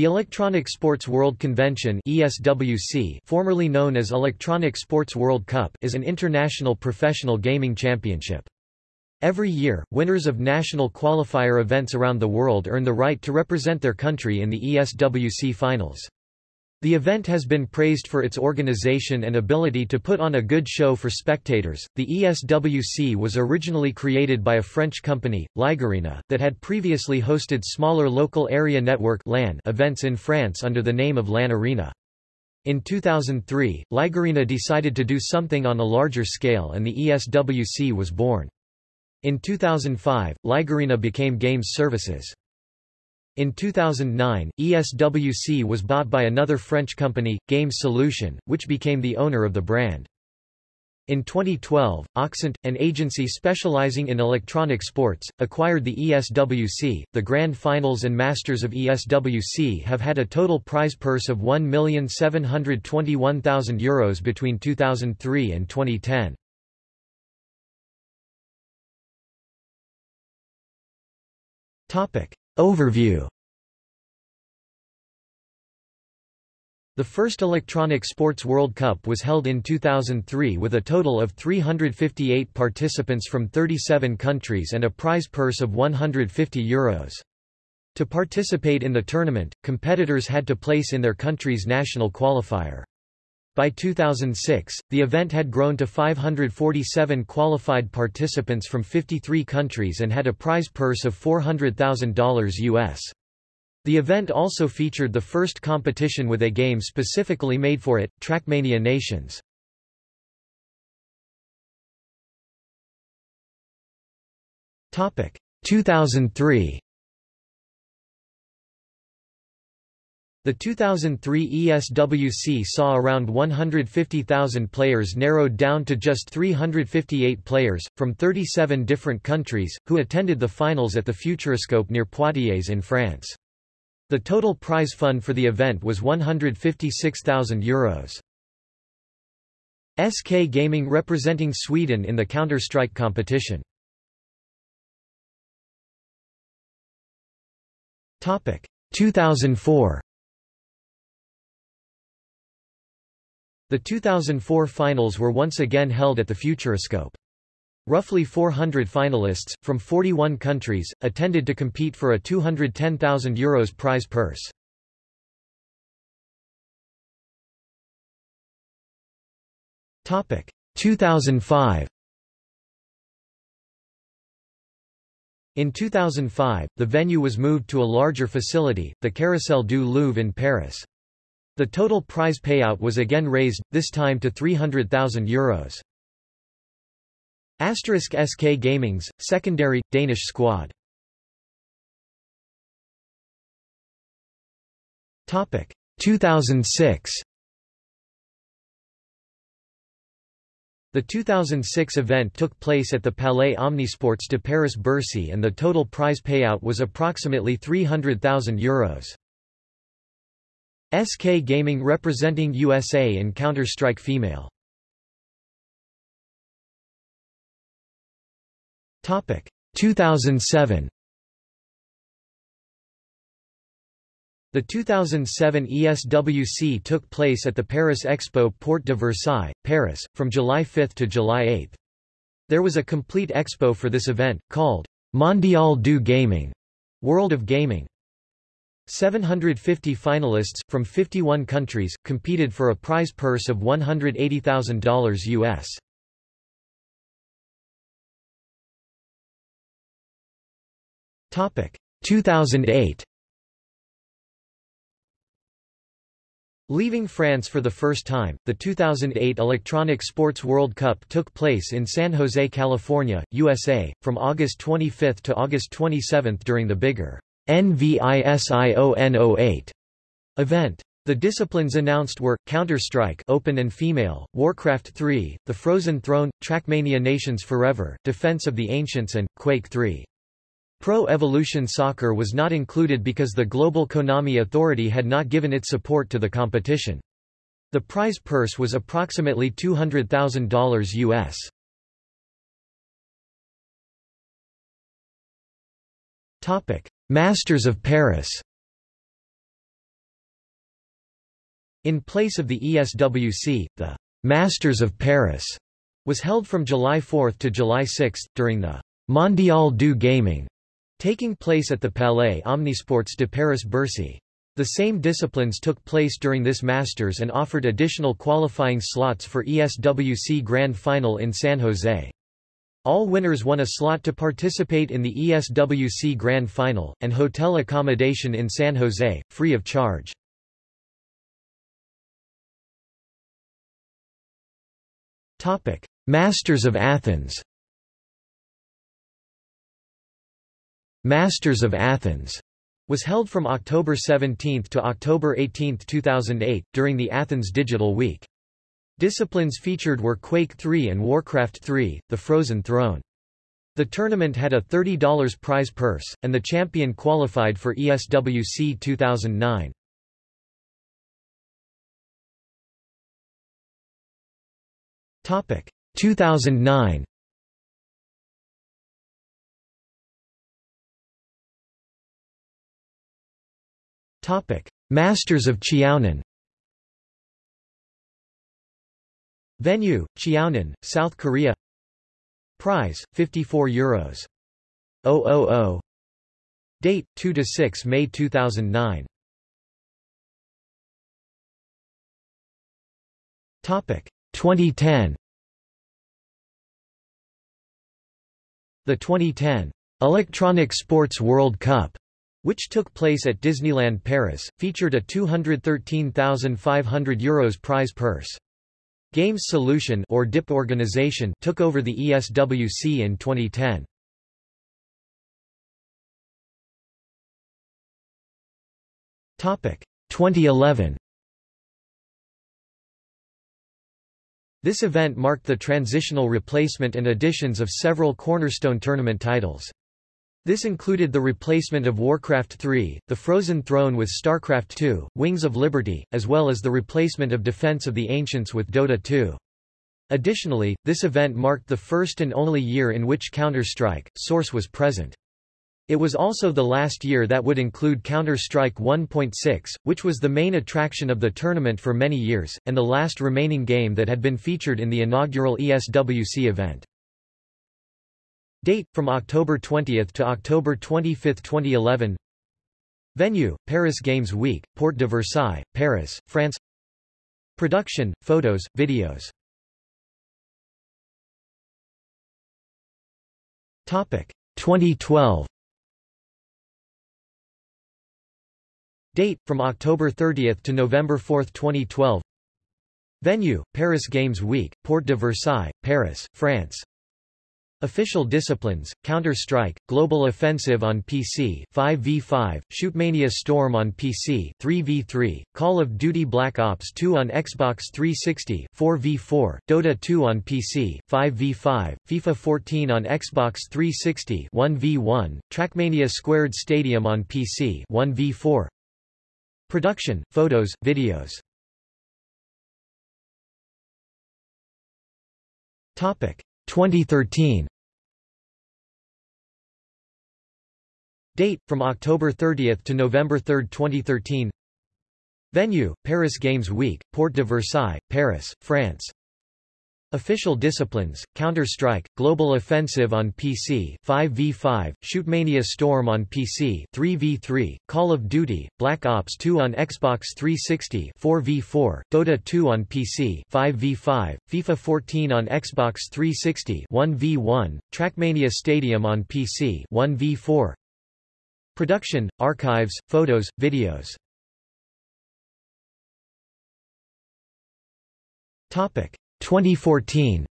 The Electronic Sports World Convention ESWC, formerly known as Electronic Sports World Cup is an international professional gaming championship. Every year, winners of national qualifier events around the world earn the right to represent their country in the ESWC finals. The event has been praised for its organization and ability to put on a good show for spectators. The ESWC was originally created by a French company, Ligarena, that had previously hosted smaller local area network LAN events in France under the name of LAN Arena. In 2003, Ligarena decided to do something on a larger scale and the ESWC was born. In 2005, Ligarena became Games Services. In 2009, ESWC was bought by another French company, Games Solution, which became the owner of the brand. In 2012, Oxent, an agency specializing in electronic sports, acquired the ESWC. The Grand Finals and Masters of ESWC have had a total prize purse of €1,721,000 Euros between 2003 and 2010. Topic. Overview The first Electronic Sports World Cup was held in 2003 with a total of 358 participants from 37 countries and a prize purse of €150. Euros. To participate in the tournament, competitors had to place in their country's national qualifier. By 2006, the event had grown to 547 qualified participants from 53 countries and had a prize purse of $400,000 US. The event also featured the first competition with a game specifically made for it, Trackmania Nations. Topic 2003 The 2003 ESWC saw around 150,000 players narrowed down to just 358 players, from 37 different countries, who attended the finals at the Futuroscope near Poitiers in France. The total prize fund for the event was €156,000. SK Gaming representing Sweden in the Counter-Strike competition. Topic 2004 The 2004 finals were once again held at the Futuroscope. Roughly 400 finalists, from 41 countries, attended to compete for a €210,000 Euros prize purse. Topic 2005 In 2005, the venue was moved to a larger facility, the Carrousel du Louvre in Paris. The total prize payout was again raised, this time to €300,000. Asterisk SK Gaming's, secondary, Danish squad. Topic 2006 The 2006 event took place at the Palais Omnisports de Paris-Bercy and the total prize payout was approximately €300,000. SK Gaming representing USA in Counter-Strike Female. Topic 2007. The 2007 ESWC took place at the Paris Expo Porte de Versailles, Paris, from July 5 to July 8. There was a complete expo for this event, called Mondial du Gaming, World of Gaming. 750 finalists, from 51 countries, competed for a prize purse of $180,000 US. Topic 2008 Leaving France for the first time, the 2008 Electronic Sports World Cup took place in San Jose, California, USA, from August 25 to August 27 during the bigger NVISION08 event. The disciplines announced were, Counter-Strike open and female, Warcraft 3, The Frozen Throne, Trackmania Nations Forever, Defense of the Ancients and, Quake 3. Pro Evolution Soccer was not included because the Global Konami Authority had not given its support to the competition. The prize purse was approximately $200,000 US. Topic: Masters of Paris In place of the ESWC, the Masters of Paris was held from July 4 to July 6, during the Mondial du Gaming, taking place at the Palais Omnisports de Paris-Bercy. The same disciplines took place during this Masters and offered additional qualifying slots for ESWC Grand Final in San Jose. All winners won a slot to participate in the ESWC Grand Final, and hotel accommodation in San Jose, free of charge. Masters of Athens Masters of Athens was held from October 17 to October 18, 2008, during the Athens Digital Week. Disciplines featured were Quake 3 and Warcraft 3, The Frozen Throne. The tournament had a $30 prize purse, and the champion qualified for ESWC 2009. Topic 2009 Topic: Masters of Cheonan. Venue: Cheonan, South Korea. Prize: 54 euros. 000. Date: 2 to 6 May 2009. Topic: 2010. The 2010 Electronic Sports World Cup which took place at Disneyland Paris, featured a €213,500 Euros prize purse. Games Solution or DIP organization took over the ESWC in 2010. Topic 2011. This event marked the transitional replacement and additions of several cornerstone tournament titles. This included the replacement of Warcraft 3, The Frozen Throne with StarCraft 2, Wings of Liberty, as well as the replacement of Defense of the Ancients with Dota 2. Additionally, this event marked the first and only year in which Counter-Strike, Source was present. It was also the last year that would include Counter-Strike 1.6, which was the main attraction of the tournament for many years, and the last remaining game that had been featured in the inaugural ESWC event. Date, from October 20 to October 25, 2011 Venue, Paris Games Week, Porte de Versailles, Paris, France. Production, photos, videos. Topic 2012 Date, from October 30 to November 4, 2012 Venue, Paris Games Week, Porte de Versailles, Paris, France Official disciplines, Counter-Strike, Global Offensive on PC 5v5, Shootmania Storm on PC 3v3, Call of Duty Black Ops 2 on Xbox 360 4v4, Dota 2 on PC 5v5, FIFA 14 on Xbox 360 1v1, Trackmania Squared Stadium on PC 1v4 Production, photos, videos. Topic 2013 Date, from October 30 to November 3, 2013 Venue, Paris Games Week, Porte de Versailles, Paris, France Official disciplines, Counter-Strike, Global Offensive on PC 5v5, Shootmania Storm on PC 3v3, Call of Duty, Black Ops 2 on Xbox 360 4v4, Dota 2 on PC 5v5, FIFA 14 on Xbox 360 1v1, Trackmania Stadium on PC 1v4 Production, archives, photos, videos. Topic 2014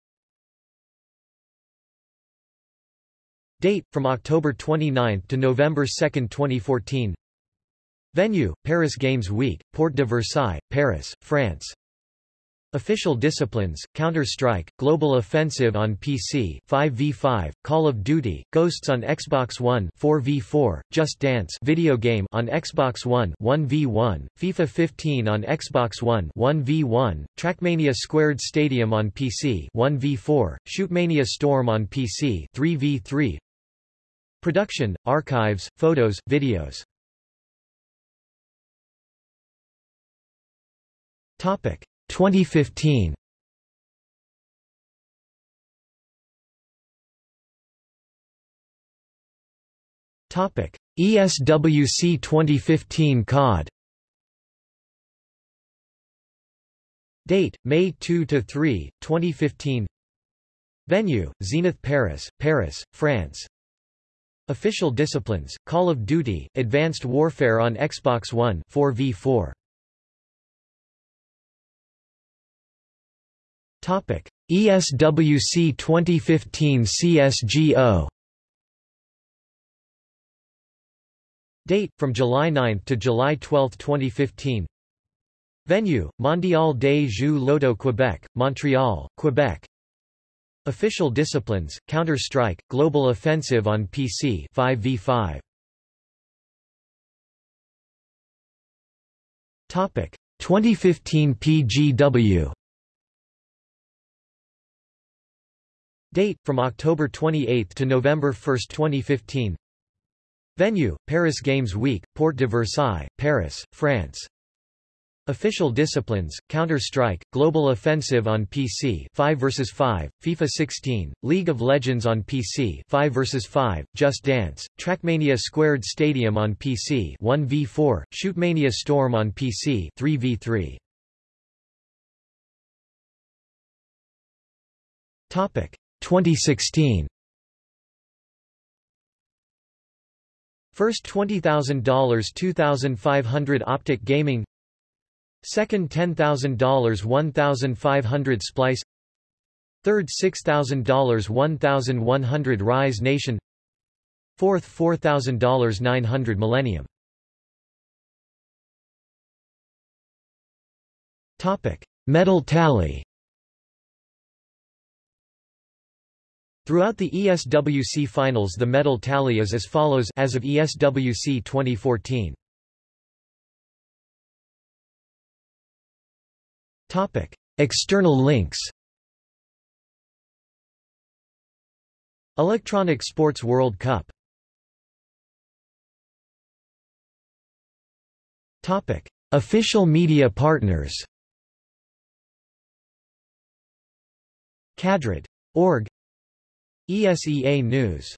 Date, from October 29 to November 2, 2014 Venue, Paris Games Week, Porte de Versailles, Paris, France Official disciplines, Counter-Strike, Global Offensive on PC 5v5, Call of Duty, Ghosts on Xbox One 4v4, Just Dance video game on Xbox One 1v1, FIFA 15 on Xbox One 1v1, Trackmania Squared Stadium on PC 1v4, Shootmania Storm on PC 3v3 Production, archives, photos, videos. Topic 2015 Topic ESWC 2015 COD Date May 2 to 3 2015 Venue Zenith Paris Paris France. Official disciplines Call of Duty Advanced Warfare on Xbox One 4v4 ESWC 2015 CSGO Date from July 9 to July 12, 2015. Venue: Mondial des Jeux Loto Quebec, Montreal, Quebec. Official disciplines: Counter-Strike, Global Offensive on PC 5v5. Topic: 2015 PGW Date, from October 28 to November 1, 2015 Venue, Paris Games Week, Porte de Versailles, Paris, France. Official disciplines, Counter-Strike, Global Offensive on PC 5 vs 5, FIFA 16, League of Legends on PC 5 vs 5, Just Dance, Trackmania Squared Stadium on PC 1v4, Shootmania Storm on PC 3v3. Topic 2016 First $20,000 2500 Optic Gaming. Second $10,000 1500 Splyce Third $6,000 1100 Rise Nation. Fourth $4,000 900 Millennium. Topic Medal tally Throughout the ESWC finals the medal tally is as follows as of ESWC 2014. Topic: External links. Electronic Sports World Cup. Topic: Official media partners. Cadred. ESEA News